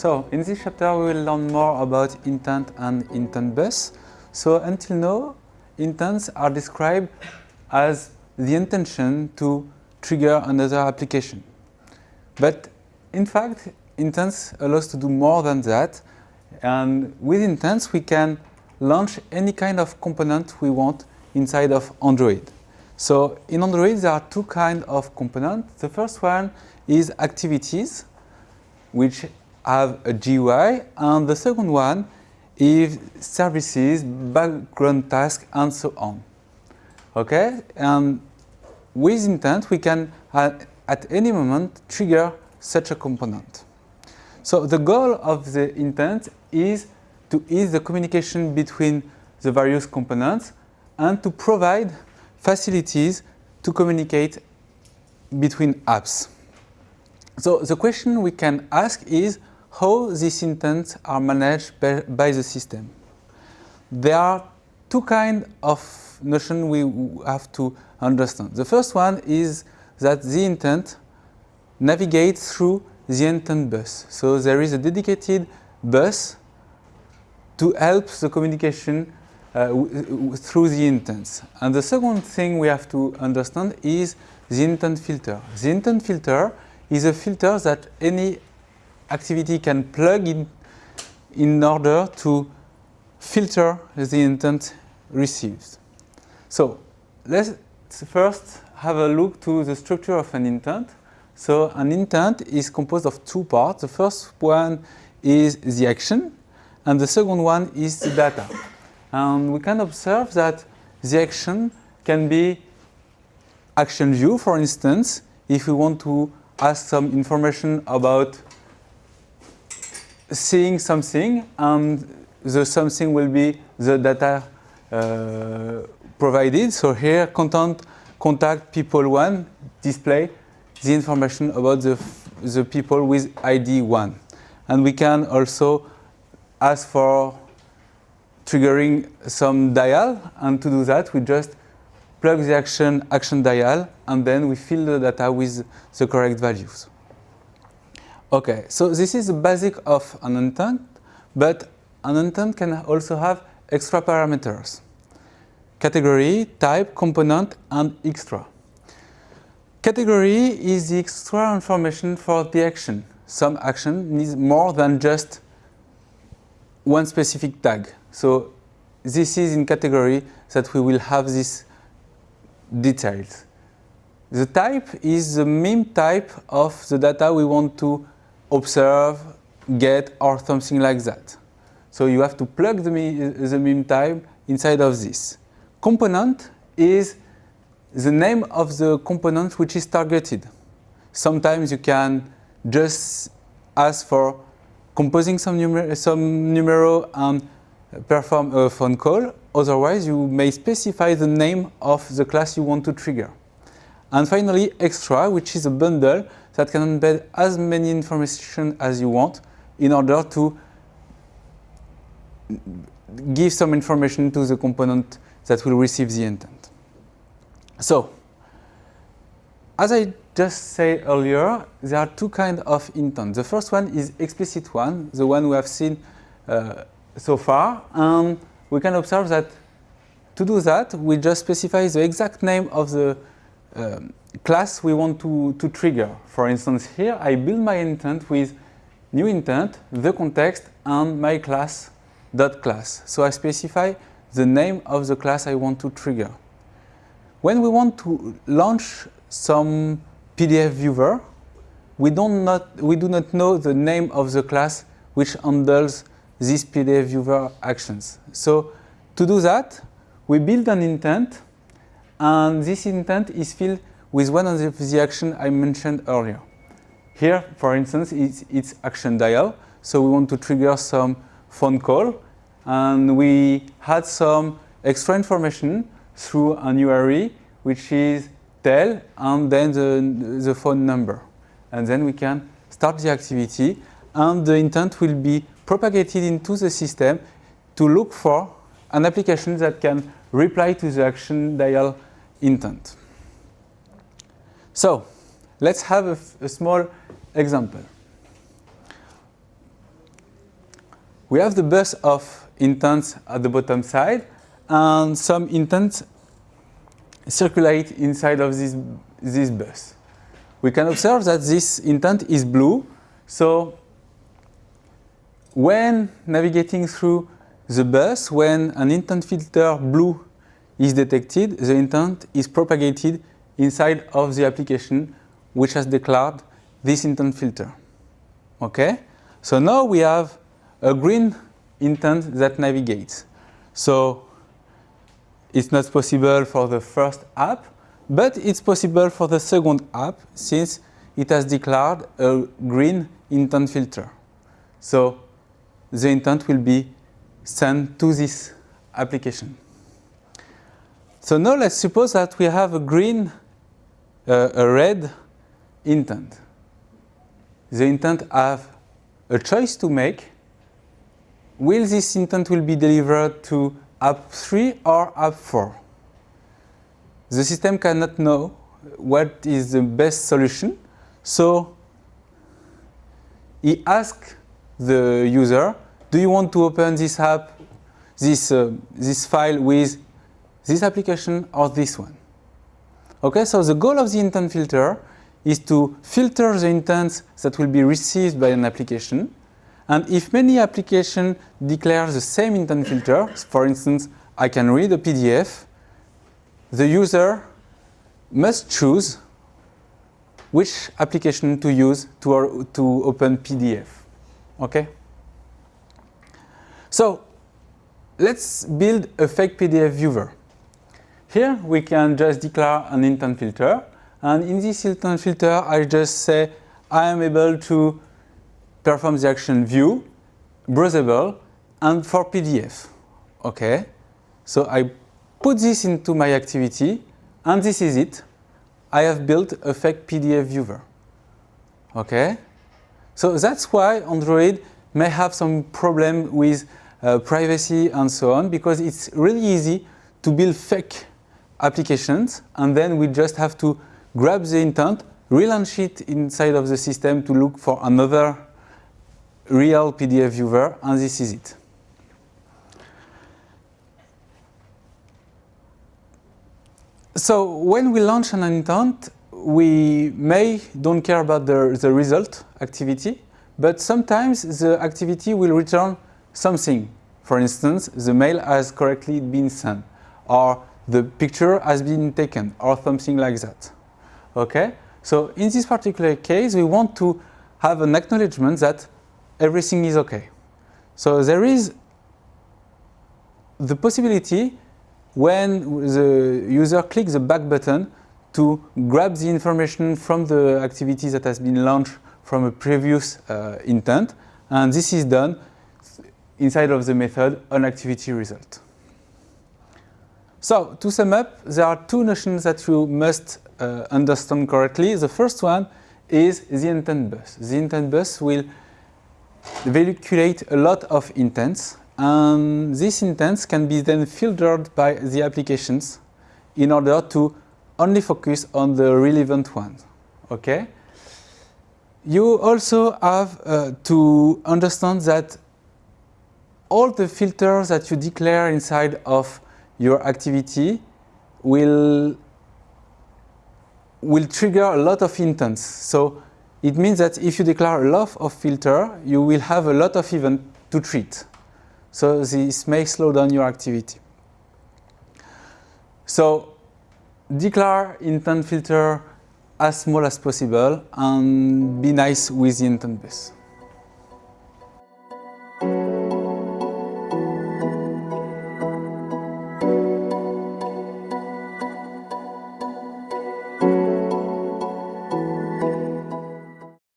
So, in this chapter we will learn more about intent and intent bus. So, until now, intents are described as the intention to trigger another application. But in fact, intents allow us to do more than that. And with intents, we can launch any kind of component we want inside of Android. So in Android, there are two kinds of components. The first one is activities, which have a GUI, and the second one is services, background tasks, and so on. Okay, and with intent, we can at, at any moment trigger such a component. So the goal of the intent is to ease the communication between the various components and to provide facilities to communicate between apps. So the question we can ask is how these intents are managed by, the system. There are two kinds of notion we have to understand. The first one is that the intent navigates through the intent bus. So there is a dedicated bus to help the communication uh, through the intents. And the second thing we have to understand is the intent filter. The intent filter is a filter that any activity can plug in in order to filter the intent received. So let's first have a look to the structure of an intent. So an intent is composed of two parts. The first one is the action and the second one is the data. And we can observe that the action can be action view, for instance, if we want to ask some information about seeing something and the something will be the data uh, provided. So here content contact people one display the information about the, the people with ID one. And we can also ask for triggering some dial and to do that we just plug the action action dial and then we fill the data with the correct values. Okay, so this is the basic of an intent, but an intent can also have extra parameters. Category, type, component, and extra. Category is the extra information for the action. Some action needs more than just one specific tag. So this is in category that we will have these details. The type is the MIME type of the data we want to observe, get, or something like that. So you have to plug the, the MIME type inside of this. Component is the name of the component which is targeted. Sometimes you can just ask for composing some, numer some numero and perform a phone call. Otherwise, you may specify the name of the class you want to trigger. And finally, extra, which is a bundle that can embed as many information as you want in order to give some information to the component that will receive the intent. So, as I just said earlier, there are two kinds of intent. The first one is explicit one, the one we have seen uh, so far, and we can observe that to do that, we just specify the exact name of the um, class we want to, to trigger. For instance, here I build my intent with new intent, the context, and my class dot class. So I specify the name of the class I want to trigger. When we want to launch some PDF viewer, we, don't not, we do not know the name of the class which handles these PDF viewer actions. So to do that, we build an intent, and this intent is filled with one of the actions I mentioned earlier. Here, for instance, it's, it's action dial. So we want to trigger some phone call, and we had some extra information through an URI, which is tel and then the, the phone number. And then we can start the activity, and the intent will be propagated into the system to look for an application that can reply to the action dial intent. So let's have a, a small example. we have the bus of intents at the bottom side and some intents circulate inside of this, this bus. We can observe that this intent is blue, so when navigating through the bus, when an intent filter blue is detected, the intent is propagated inside of the application which has declared this intent filter. Okay? So now we have a green intent that navigates. So it's not possible for the first app, but it's possible for the second app since it has declared a green intent filter. So the intent will be sent to this application. So now let's suppose that we have a green, uh, a red intent. The intent have a choice to make. Will this intent will be delivered to app 3 or app 4? The system cannot know what is the best solution, so he asks the user, do you want to open this app, this, uh, this file with this application or this one? Okay, so the goal of the intent filter is to filter the intents that will be received by an application. And if many applications declare the same intent filter, for instance, I can read a PDF, the user must choose which application to use to, to open PDF. Okay? So, let's build a fake PDF viewer. Here we can just declare an intent filter and in this intent filter, I just say I am able to perform the action view, browsable, and for PDF. Okay, so I put this into my activity, and this is it. I have built a fake PDF viewer. Okay, so that's why Android may have some problem with uh, privacy and so on, because it's really easy to build fake applications, and then we just have to grab the intent, relaunch it inside of the system to look for another real PDF viewer, and this is it. So when we launch an intent, we may don't care about the, the result activity, but sometimes the activity will return something. For instance, the mail has correctly been sent, or the picture has been taken, or something like that. Okay? So in this particular case, we want to have an acknowledgement that everything is okay. So there is the possibility when the user clicks the back button to grab the information from the activity that has been launched from a previous uh, intent and this is done inside of the method on activity result. So to sum up, there are two notions that you must uh, understand correctly. The first one is the intent bus. The intent bus will vehiculate a lot of intents and these intents can be then filtered by the applications in order to only focus on the relevant ones. Okay? You also have uh, to understand that all the filters that you declare inside of your activity will will trigger a lot of intents. So it means that if you declare a lot of filter, you will have a lot of event to treat. So this may slow down your activity. So declare intent filter as small as possible and be nice with the intent base.